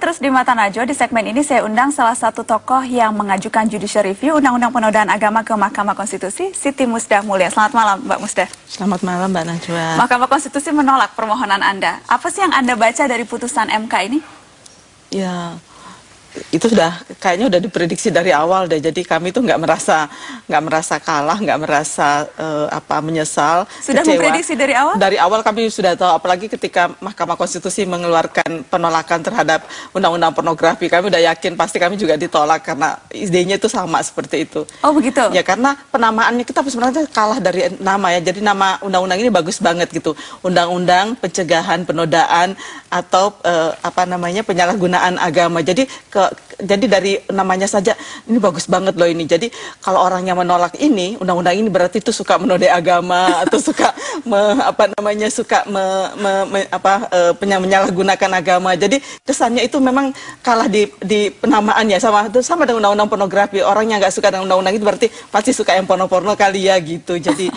terus di Mata Najwa, di segmen ini saya undang salah satu tokoh yang mengajukan judicial review Undang-Undang Penodaan Agama ke Mahkamah Konstitusi, Siti Musdah Mulia. Selamat malam, Mbak Musdah. Selamat malam, Mbak Najwa. Mahkamah Konstitusi menolak permohonan Anda. Apa sih yang Anda baca dari putusan MK ini? Ya, itu sudah kayaknya udah diprediksi dari awal deh. Jadi kami tuh nggak merasa nggak merasa kalah, nggak merasa uh, apa menyesal. Sudah kecewa. memprediksi dari awal? Dari awal kami sudah tahu. Apalagi ketika Mahkamah Konstitusi mengeluarkan penolakan terhadap undang-undang pornografi, kami udah yakin pasti kami juga ditolak karena idenya itu sama seperti itu. Oh begitu? Ya karena penamaannya kita sebenarnya kalah dari nama ya. Jadi nama undang-undang ini bagus banget gitu. Undang-undang pencegahan penodaan atau uh, apa namanya penyalahgunaan agama. Jadi ke ke jadi dari namanya saja ini bagus banget loh ini. Jadi kalau orang yang menolak ini undang-undang ini berarti itu suka menodai agama atau suka me, apa namanya suka me, me, me, apa uh, menyalahgunakan agama. Jadi kesannya itu memang kalah di di penamaannya sama itu sama dengan undang-undang pornografi. Orang yang nggak suka dengan undang-undang itu berarti pasti suka yang porno-porno kali ya gitu. Jadi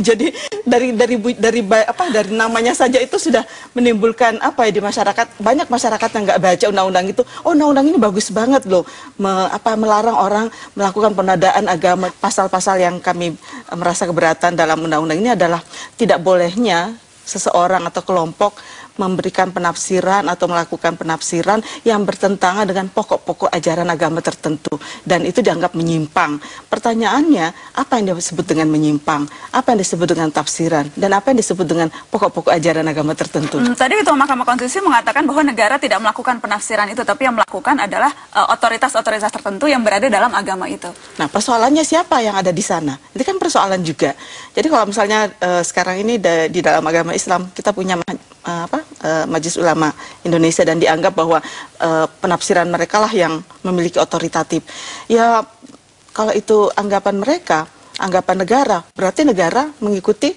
jadi dari dari dari apa dari namanya saja itu sudah menimbulkan apa ya di masyarakat banyak masyarakat yang nggak baca undang-undang itu. Oh undang-undang ini bagus banget loh me, apa melarang orang melakukan penodaan agama. Pasal-pasal yang kami merasa keberatan dalam undang-undang ini adalah tidak bolehnya seseorang atau kelompok memberikan penafsiran atau melakukan penafsiran yang bertentangan dengan pokok-pokok ajaran agama tertentu dan itu dianggap menyimpang. Pertanyaannya, apa yang disebut dengan menyimpang? Apa yang disebut dengan tafsiran? Dan apa yang disebut dengan pokok-pokok ajaran agama tertentu? Hmm, tadi Ketua Mahkamah Konstitusi mengatakan bahwa negara tidak melakukan penafsiran itu, tapi yang melakukan adalah eh, otoritas-otoritas uh, tertentu yang berada dalam agama itu. Nah, persoalannya siapa yang ada di sana? Itu kan persoalan juga. Jadi kalau misalnya uh, sekarang ini di dalam agama Islam kita punya uh, apa uh, Majelis Ulama Indonesia dan dianggap bahwa uh, penafsiran mereka lah yang memiliki otoritatif. Ya kalau itu anggapan mereka, anggapan negara, berarti negara mengikuti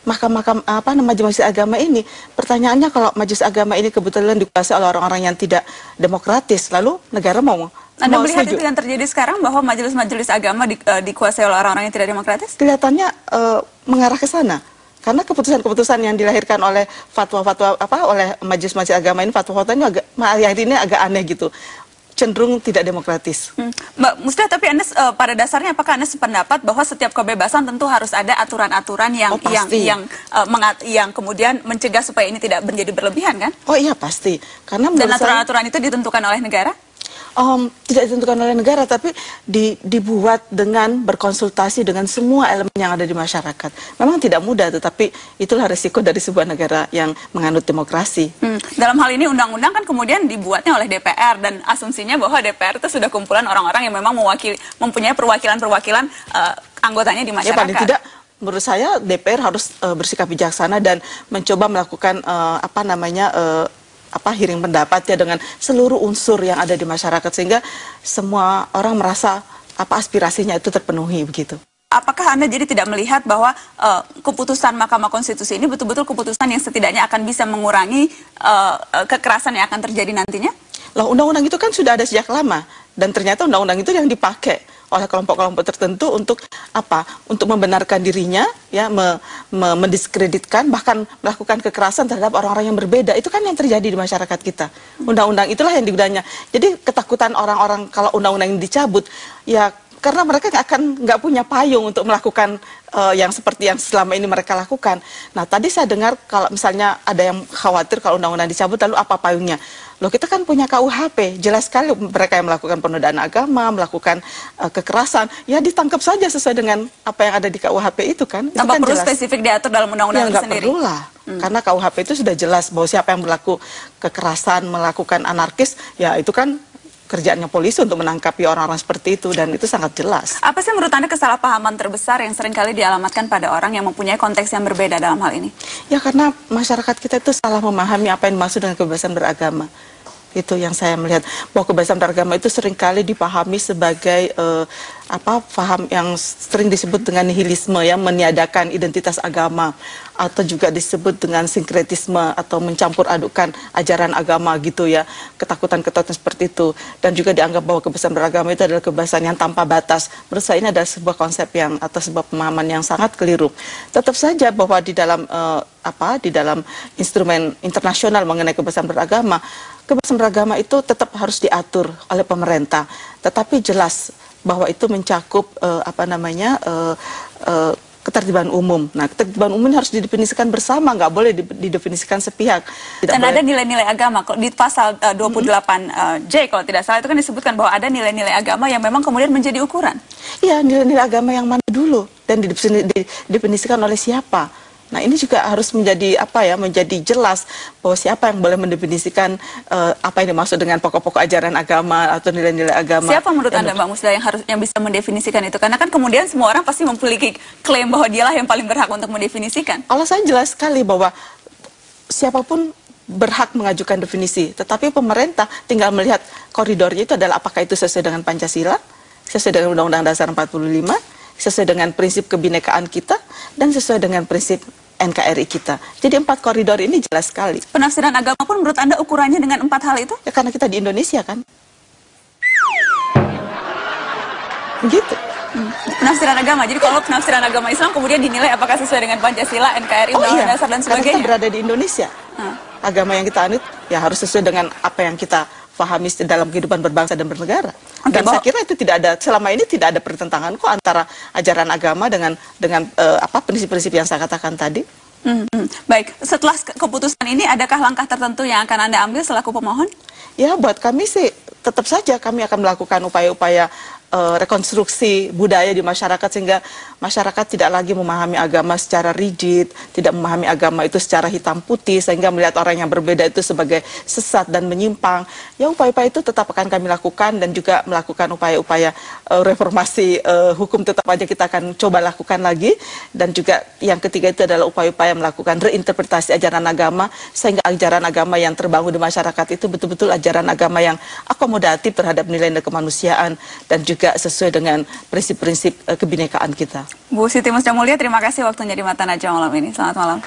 mahkamah apa nama majelis agama ini. Pertanyaannya kalau majelis agama ini kebetulan dikuasai oleh orang-orang yang tidak demokratis, lalu negara mau anda mau melihat setuju? itu yang terjadi sekarang bahwa majelis-majelis agama di, uh, dikuasai oleh orang-orang yang tidak demokratis? Kelihatannya uh, mengarah ke sana. Karena keputusan-keputusan yang dilahirkan oleh fatwa-fatwa apa oleh majelis-majelis agama ini fatwa-fatwa ini agak yang ini agak aneh gitu cenderung tidak demokratis. Hmm. Mbak Musda, tapi Anda uh, pada dasarnya apakah Anda sependapat bahwa setiap kebebasan tentu harus ada aturan-aturan yang oh, yang yang uh, mengat, yang kemudian mencegah supaya ini tidak menjadi berlebihan kan? Oh iya pasti. Karena dan aturan-aturan itu ditentukan oleh negara? Um, tidak ditentukan oleh negara, tapi di, dibuat dengan berkonsultasi dengan semua elemen yang ada di masyarakat. Memang tidak mudah, tetapi itulah resiko dari sebuah negara yang menganut demokrasi. Hmm. Dalam hal ini undang-undang kan kemudian dibuatnya oleh DPR dan asumsinya bahwa DPR itu sudah kumpulan orang-orang yang memang mewakili, mempunyai perwakilan-perwakilan uh, anggotanya di masyarakat. Ya paling tidak menurut saya DPR harus uh, bersikap bijaksana dan mencoba melakukan uh, apa namanya uh, apa hearing pendapat ya dengan seluruh unsur yang ada di masyarakat sehingga semua orang merasa apa aspirasinya itu terpenuhi begitu. Apakah Anda jadi tidak melihat bahwa uh, keputusan Mahkamah Konstitusi ini betul-betul keputusan yang setidaknya akan bisa mengurangi uh, kekerasan yang akan terjadi nantinya? Loh, undang-undang itu kan sudah ada sejak lama dan ternyata undang-undang itu yang dipakai oleh kelompok-kelompok tertentu untuk apa? Untuk membenarkan dirinya, ya, me, me, mendiskreditkan, bahkan melakukan kekerasan terhadap orang-orang yang berbeda. Itu kan yang terjadi di masyarakat kita. Undang-undang itulah yang digunakannya. Jadi ketakutan orang-orang kalau undang-undang ini dicabut, ya karena mereka nggak akan nggak punya payung untuk melakukan uh, yang seperti yang selama ini mereka lakukan. Nah tadi saya dengar kalau misalnya ada yang khawatir kalau undang-undang dicabut lalu apa payungnya? Loh kita kan punya KUHP, jelas sekali mereka yang melakukan penodaan agama, melakukan uh, kekerasan, ya ditangkap saja sesuai dengan apa yang ada di KUHP itu kan. Tanpa kan perlu jelas. spesifik diatur dalam undang-undang ya, itu sendiri? perlu lah, hmm. karena KUHP itu sudah jelas bahwa siapa yang berlaku kekerasan, melakukan anarkis, ya itu kan kerjaannya polisi untuk menangkapi orang-orang seperti itu dan itu sangat jelas. Apa sih menurut Anda kesalahpahaman terbesar yang sering kali dialamatkan pada orang yang mempunyai konteks yang berbeda dalam hal ini? Ya karena masyarakat kita itu salah memahami apa yang dimaksud dengan kebebasan beragama itu yang saya melihat. Bahwa kebebasan beragama itu sering kali dipahami sebagai uh, apa paham yang sering disebut dengan nihilisme ya meniadakan identitas agama. Atau juga disebut dengan sinkretisme atau mencampur adukan ajaran agama gitu ya ketakutan-ketakutan seperti itu. Dan juga dianggap bahwa kebebasan beragama itu adalah kebebasan yang tanpa batas. Menurut saya ini adalah sebuah konsep yang atau sebuah pemahaman yang sangat keliru. Tetap saja bahwa di dalam uh, apa di dalam instrumen internasional mengenai kebebasan beragama, kebebasan beragama itu tetap harus diatur oleh pemerintah. Tetapi jelas bahwa itu mencakup uh, apa namanya uh, uh, ketertiban umum. Nah, ketertiban umum harus didefinisikan bersama, nggak boleh didefinisikan sepihak. Tidak Dan boleh... ada nilai-nilai agama. Di pasal uh, 28 mm -hmm. uh, J kalau tidak salah itu kan disebutkan bahwa ada nilai-nilai agama yang memang kemudian menjadi ukuran. Iya, nilai-nilai agama yang mana dulu dan didefinisikan oleh siapa. Nah ini juga harus menjadi apa ya menjadi jelas bahwa siapa yang boleh mendefinisikan uh, apa yang dimaksud dengan pokok-pokok ajaran agama atau nilai-nilai agama. Siapa menurut anda Mbak Musda yang harus yang bisa mendefinisikan itu? Karena kan kemudian semua orang pasti memiliki klaim bahwa dialah yang paling berhak untuk mendefinisikan. Kalau saya jelas sekali bahwa siapa pun berhak mengajukan definisi, tetapi pemerintah tinggal melihat koridornya itu adalah apakah itu sesuai dengan Pancasila, sesuai dengan Undang-Undang Dasar 45 sesuai dengan prinsip kebinekaan kita dan sesuai dengan prinsip NKRI kita. Jadi empat koridor ini jelas sekali. Penafsiran agama pun menurut Anda ukurannya dengan empat hal itu? Ya karena kita di Indonesia kan. Hmm. Penafsiran agama. Jadi kalau penafsiran agama Islam kemudian dinilai apakah sesuai dengan Pancasila, NKRI, oh, Undang-Undang iya. Dasar dan sebagainya. Karena kita berada di Indonesia. Hmm. Agama yang kita anut ya harus sesuai dengan apa yang kita pahami dalam kehidupan berbangsa dan bernegara. Dan saya kira itu tidak ada selama ini tidak ada pertentangan kok antara ajaran agama dengan dengan uh, apa prinsip-prinsip yang saya katakan tadi. Hmm, hmm. Baik, setelah keputusan ini adakah langkah tertentu yang akan Anda ambil selaku pemohon? Ya, buat kami sih tetap saja kami akan melakukan upaya-upaya uh, rekonstruksi budaya di masyarakat sehingga masyarakat tidak lagi memahami agama secara rigid, tidak memahami agama itu secara hitam putih sehingga melihat orang yang berbeda itu sebagai sesat dan menyimpang. Ya upaya-upaya itu tetap akan kami lakukan dan juga melakukan upaya-upaya uh, reformasi uh, hukum tetap aja kita akan coba lakukan lagi dan juga yang ketiga itu adalah upaya-upaya melakukan reinterpretasi ajaran agama sehingga ajaran agama yang terbangun di masyarakat itu betul-betul ajaran agama yang akomodatif terhadap nilai-nilai kemanusiaan dan juga juga sesuai dengan prinsip-prinsip uh, kebinekaan kita. Bu Siti Musda Mulia, terima kasih waktunya di Mata Najwa malam ini. Selamat malam.